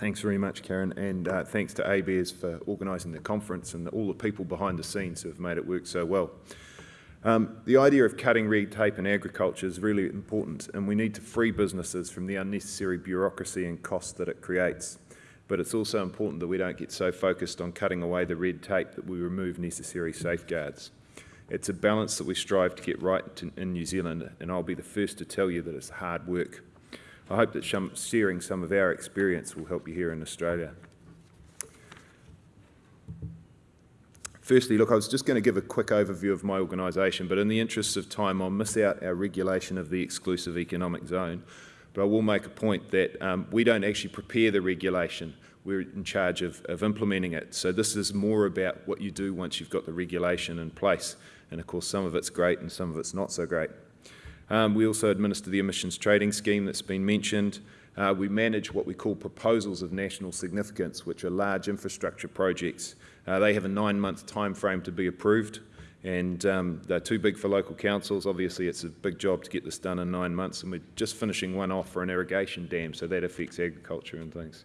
Thanks very much, Karen, and uh, thanks to ABARES for organising the conference and all the people behind the scenes who have made it work so well. Um, the idea of cutting red tape in agriculture is really important and we need to free businesses from the unnecessary bureaucracy and costs that it creates. But it's also important that we don't get so focused on cutting away the red tape that we remove necessary safeguards. It's a balance that we strive to get right in New Zealand and I'll be the first to tell you that it's hard work. I hope that sharing some of our experience will help you here in Australia. Firstly, look, I was just going to give a quick overview of my organisation, but in the interests of time, I'll miss out our regulation of the exclusive economic zone. But I will make a point that um, we don't actually prepare the regulation. We're in charge of, of implementing it. So this is more about what you do once you've got the regulation in place. And of course, some of it's great and some of it's not so great. Um, we also administer the emissions trading scheme that's been mentioned. Uh, we manage what we call proposals of national significance, which are large infrastructure projects. Uh, they have a nine-month time frame to be approved, and um, they're too big for local councils. Obviously, it's a big job to get this done in nine months, and we're just finishing one off for an irrigation dam, so that affects agriculture and things.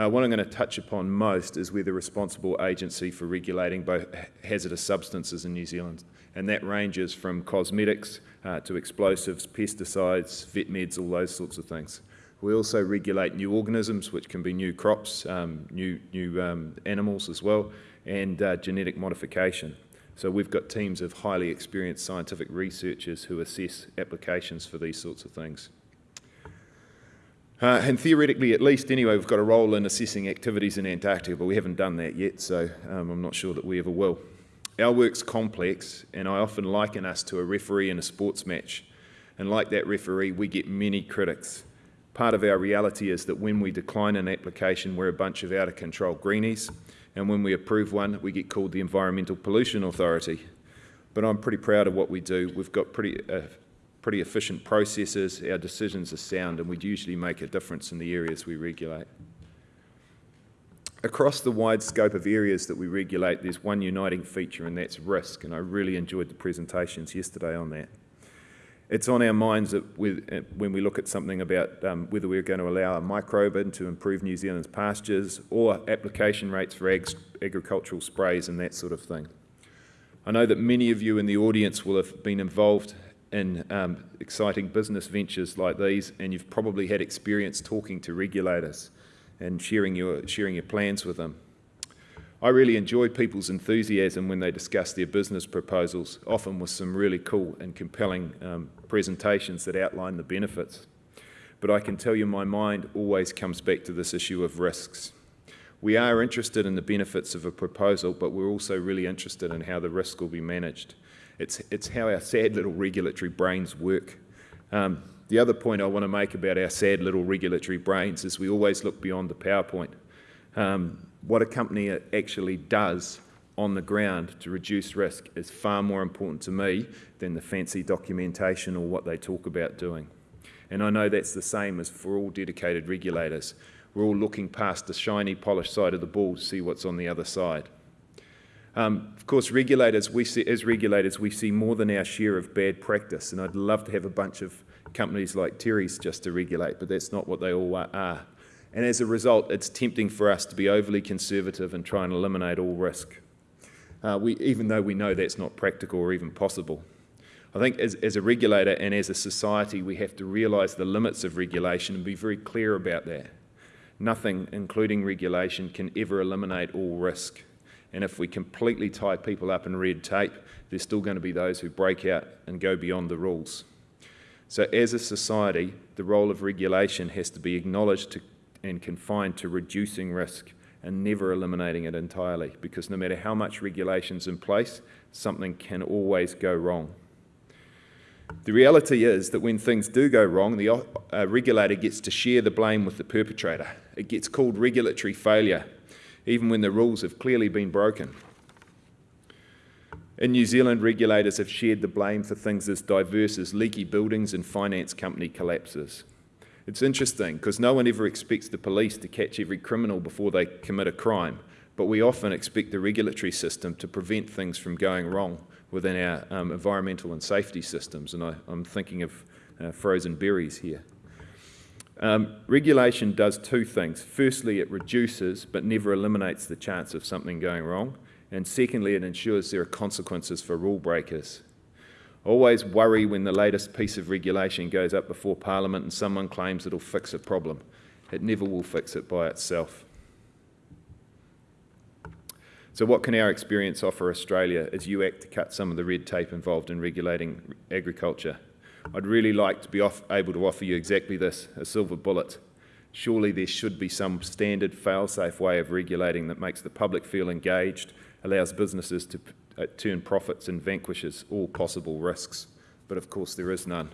Uh, what I'm going to touch upon most is we're the responsible agency for regulating both hazardous substances in New Zealand, and that ranges from cosmetics uh, to explosives, pesticides, vet meds, all those sorts of things. We also regulate new organisms, which can be new crops, um, new, new um, animals as well, and uh, genetic modification. So we've got teams of highly experienced scientific researchers who assess applications for these sorts of things. Uh, and theoretically, at least anyway, we've got a role in assessing activities in Antarctica, but we haven't done that yet, so um, I'm not sure that we ever will. Our work's complex, and I often liken us to a referee in a sports match. And like that referee, we get many critics. Part of our reality is that when we decline an application, we're a bunch of out-of-control greenies, and when we approve one, we get called the Environmental Pollution Authority. But I'm pretty proud of what we do. We've got pretty, uh, pretty efficient processes, our decisions are sound, and we'd usually make a difference in the areas we regulate. Across the wide scope of areas that we regulate, there's one uniting feature, and that's risk, and I really enjoyed the presentations yesterday on that. It's on our minds that uh, when we look at something about um, whether we're going to allow a microbin to improve New Zealand's pastures or application rates for ag agricultural sprays and that sort of thing. I know that many of you in the audience will have been involved in um, exciting business ventures like these and you've probably had experience talking to regulators and sharing your, sharing your plans with them. I really enjoy people's enthusiasm when they discuss their business proposals, often with some really cool and compelling um, presentations that outline the benefits. But I can tell you my mind always comes back to this issue of risks. We are interested in the benefits of a proposal, but we're also really interested in how the risk will be managed. It's, it's how our sad little regulatory brains work. Um, the other point I want to make about our sad little regulatory brains is we always look beyond the PowerPoint. Um, what a company actually does on the ground to reduce risk is far more important to me than the fancy documentation or what they talk about doing. And I know that's the same as for all dedicated regulators. We're all looking past the shiny, polished side of the ball to see what's on the other side. Um, of course, regulators, we see, as regulators, we see more than our share of bad practice, and I'd love to have a bunch of companies like Terry's just to regulate, but that's not what they all are. And as a result, it's tempting for us to be overly conservative and try and eliminate all risk, uh, we, even though we know that's not practical or even possible. I think as, as a regulator and as a society, we have to realise the limits of regulation and be very clear about that. Nothing, including regulation, can ever eliminate all risk. And if we completely tie people up in red tape, there's still going to be those who break out and go beyond the rules. So as a society, the role of regulation has to be acknowledged to, and confined to reducing risk and never eliminating it entirely because no matter how much regulation's in place, something can always go wrong. The reality is that when things do go wrong, the uh, regulator gets to share the blame with the perpetrator. It gets called regulatory failure even when the rules have clearly been broken. In New Zealand, regulators have shared the blame for things as diverse as leaky buildings and finance company collapses. It's interesting because no one ever expects the police to catch every criminal before they commit a crime, but we often expect the regulatory system to prevent things from going wrong within our um, environmental and safety systems, and I, am thinking of uh, frozen berries here. Um, regulation does two things. Firstly, it reduces but never eliminates the chance of something going wrong. And secondly, it ensures there are consequences for rule breakers. Always worry when the latest piece of regulation goes up before Parliament and someone claims it'll fix a problem. It never will fix it by itself. So what can our experience offer Australia as you act to cut some of the red tape involved in regulating agriculture? I'd really like to be able to offer you exactly this, a silver bullet. Surely there should be some standard fail-safe way of regulating that makes the public feel engaged, allows businesses to uh, turn profits and vanquishes all possible risks. But of course there is none.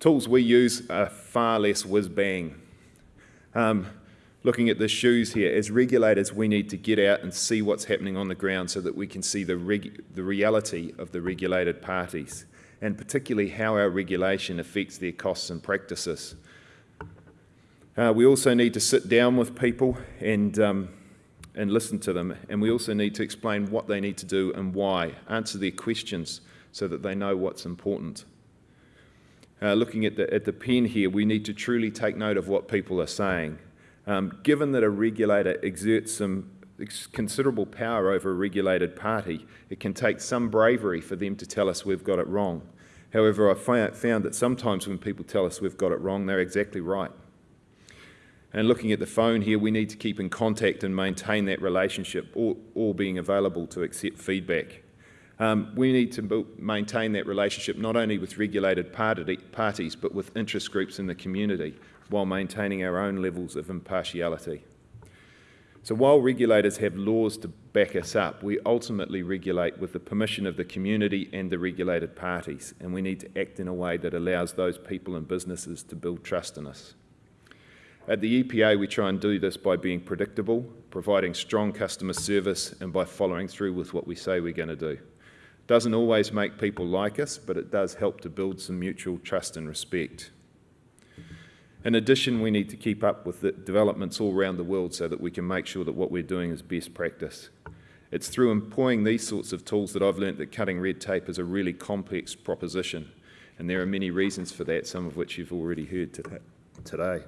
Tools we use are far less whiz-bang. Um, looking at the shoes here, as regulators we need to get out and see what's happening on the ground so that we can see the, the reality of the regulated parties and particularly how our regulation affects their costs and practices. Uh, we also need to sit down with people and, um, and listen to them and we also need to explain what they need to do and why, answer their questions so that they know what's important. Uh, looking at the, at the pen here, we need to truly take note of what people are saying um, given that a regulator exerts some considerable power over a regulated party, it can take some bravery for them to tell us we've got it wrong. However, I've found that sometimes when people tell us we've got it wrong, they're exactly right. And looking at the phone here, we need to keep in contact and maintain that relationship, all, all being available to accept feedback. Um, we need to maintain that relationship not only with regulated party, parties, but with interest groups in the community while maintaining our own levels of impartiality. So while regulators have laws to back us up, we ultimately regulate with the permission of the community and the regulated parties, and we need to act in a way that allows those people and businesses to build trust in us. At the EPA, we try and do this by being predictable, providing strong customer service, and by following through with what we say we're going to do. Doesn't always make people like us, but it does help to build some mutual trust and respect. In addition, we need to keep up with the developments all around the world so that we can make sure that what we're doing is best practice. It's through employing these sorts of tools that I've learnt that cutting red tape is a really complex proposition. And there are many reasons for that, some of which you've already heard today.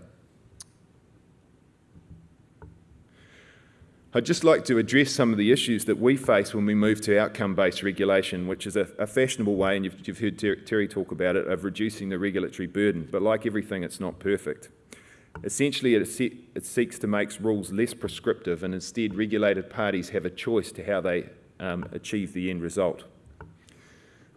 I'd just like to address some of the issues that we face when we move to outcome-based regulation, which is a, a fashionable way, and you've, you've heard Ter Terry talk about it, of reducing the regulatory burden. But like everything, it's not perfect. Essentially, it, it seeks to make rules less prescriptive, and instead regulated parties have a choice to how they um, achieve the end result.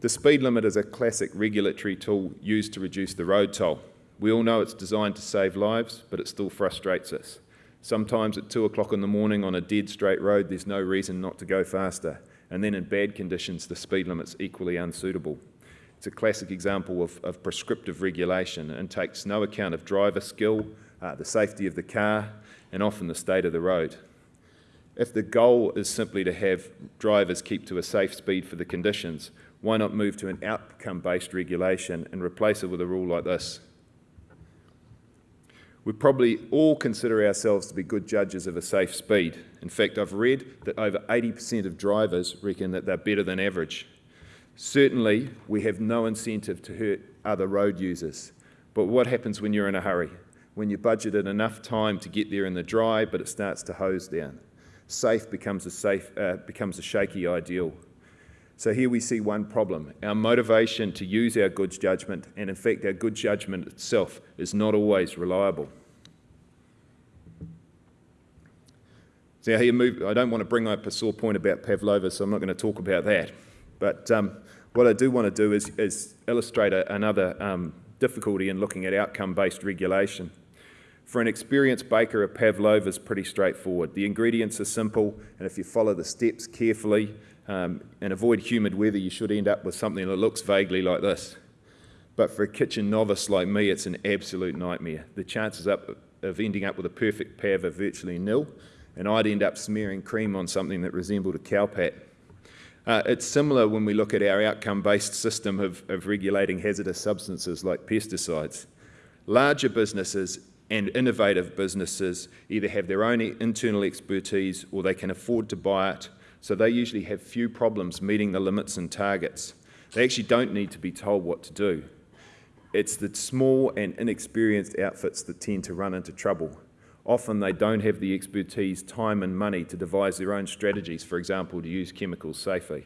The speed limit is a classic regulatory tool used to reduce the road toll. We all know it's designed to save lives, but it still frustrates us. Sometimes at two o'clock in the morning on a dead straight road, there's no reason not to go faster. And then in bad conditions, the speed limit's equally unsuitable. It's a classic example of, of prescriptive regulation and takes no account of driver skill, uh, the safety of the car, and often the state of the road. If the goal is simply to have drivers keep to a safe speed for the conditions, why not move to an outcome-based regulation and replace it with a rule like this? We probably all consider ourselves to be good judges of a safe speed. In fact, I've read that over 80% of drivers reckon that they're better than average. Certainly, we have no incentive to hurt other road users. But what happens when you're in a hurry? When you budgeted enough time to get there in the dry, but it starts to hose down. Safe becomes a, safe, uh, becomes a shaky ideal. So here we see one problem. Our motivation to use our good judgment, and in fact our good judgment itself, is not always reliable. So here move, I don't want to bring up a sore point about Pavlova, so I'm not going to talk about that. But um, what I do want to do is, is illustrate a, another um, difficulty in looking at outcome-based regulation. For an experienced baker, a pavlova is pretty straightforward. The ingredients are simple, and if you follow the steps carefully, um, and avoid humid weather, you should end up with something that looks vaguely like this. But for a kitchen novice like me, it's an absolute nightmare. The chances of ending up with a perfect pav are virtually nil, and I'd end up smearing cream on something that resembled a cowpat. Uh, it's similar when we look at our outcome-based system of, of regulating hazardous substances like pesticides. Larger businesses and innovative businesses either have their own internal expertise or they can afford to buy it so they usually have few problems meeting the limits and targets. They actually don't need to be told what to do. It's the small and inexperienced outfits that tend to run into trouble. Often they don't have the expertise, time and money to devise their own strategies, for example, to use chemicals safely.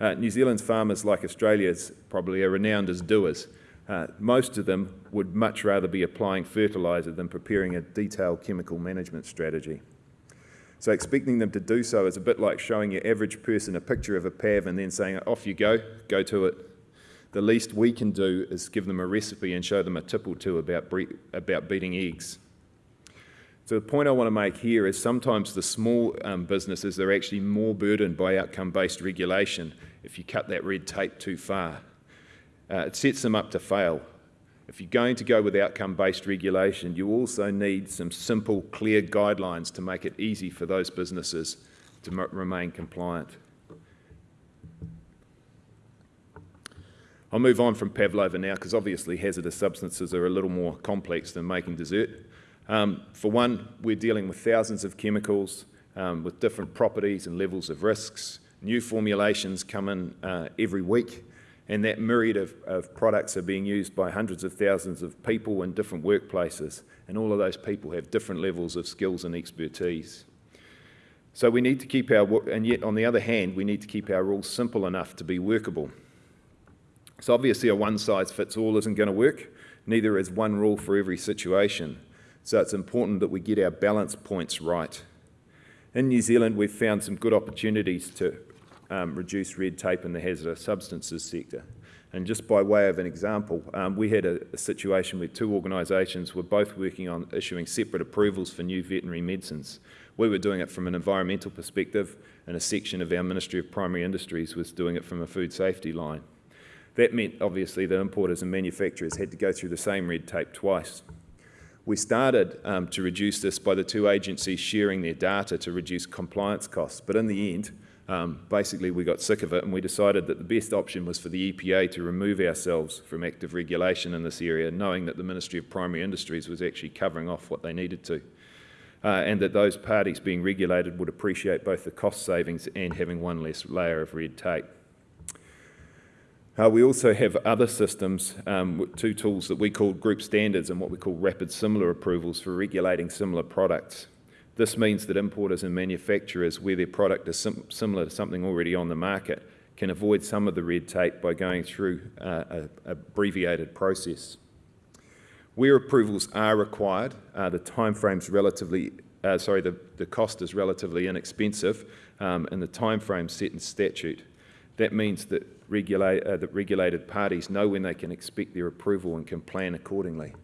Uh, New Zealand's farmers, like Australia's, probably are renowned as doers. Uh, most of them would much rather be applying fertiliser than preparing a detailed chemical management strategy. So expecting them to do so is a bit like showing your average person a picture of a PAV and then saying, off you go, go to it. The least we can do is give them a recipe and show them a tip or two about, about beating eggs. So the point I want to make here is sometimes the small um, businesses are actually more burdened by outcome-based regulation if you cut that red tape too far. Uh, it sets them up to fail. If you're going to go with outcome-based regulation, you also need some simple, clear guidelines to make it easy for those businesses to remain compliant. I'll move on from Pavlova now because obviously hazardous substances are a little more complex than making dessert. Um, for one, we're dealing with thousands of chemicals um, with different properties and levels of risks. New formulations come in uh, every week and that myriad of, of, products are being used by hundreds of thousands of people in different workplaces and all of those people have different levels of skills and expertise. So we need to keep our, and yet on the other hand, we need to keep our rules simple enough to be workable. So obviously a one-size-fits-all isn't going to work, neither is one rule for every situation. So it's important that we get our balance points right. In New Zealand, we've found some good opportunities to um, reduce red tape in the hazardous substances sector. And just by way of an example, um, we had a, a, situation where two organisations were both working on issuing separate approvals for new veterinary medicines. We were doing it from an environmental perspective, and a section of our Ministry of Primary Industries was doing it from a food safety line. That meant, obviously, that importers and manufacturers had to go through the same red tape twice. We started um, to reduce this by the two agencies sharing their data to reduce compliance costs, but in the end, um, basically we got sick of it and we decided that the best option was for the EPA to remove ourselves from active regulation in this area, knowing that the Ministry of Primary Industries was actually covering off what they needed to. Uh, and that those parties being regulated would appreciate both the cost savings and having one less layer of red tape. Uh, we also have other systems, um, two tools that we call group standards and what we call rapid similar approvals for regulating similar products. This means that importers and manufacturers, where their product is sim similar to something already on the market, can avoid some of the red tape by going through uh, an abbreviated process. Where approvals are required, uh, the timeframe's relatively, uh, sorry, the, the cost is relatively inexpensive um, and the timeframe set in statute. That means that, uh, that regulated parties know when they can expect their approval and can plan accordingly.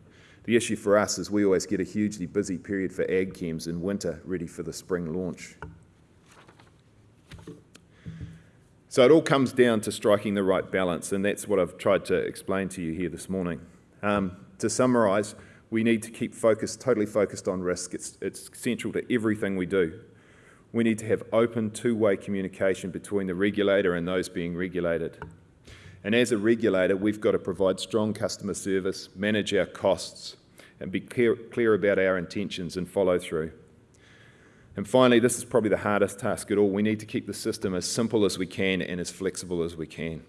The issue for us is we always get a hugely busy period for ag chems in winter, ready for the spring launch. So it all comes down to striking the right balance, and that's what I've tried to explain to you here this morning. Um, to summarise, we need to keep focused, totally focused on risk. It's, it's central to everything we do. We need to have open two-way communication between the regulator and those being regulated. And as a regulator, we've got to provide strong customer service, manage our costs, and be clear, clear about our intentions and follow through. And finally, this is probably the hardest task at all. We need to keep the system as simple as we can and as flexible as we can.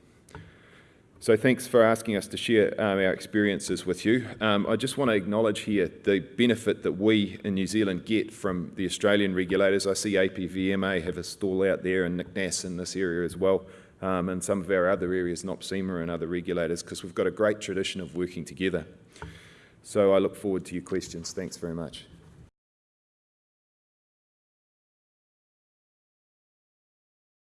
So thanks for asking us to share um, our experiences with you. Um, I just want to acknowledge here the benefit that we in New Zealand get from the Australian regulators. I see APVMA have a stall out there and NICNAS in this area as well, um, and some of our other areas, NOPSEMA and other regulators, because we've got a great tradition of working together. So I look forward to your questions. Thanks very much.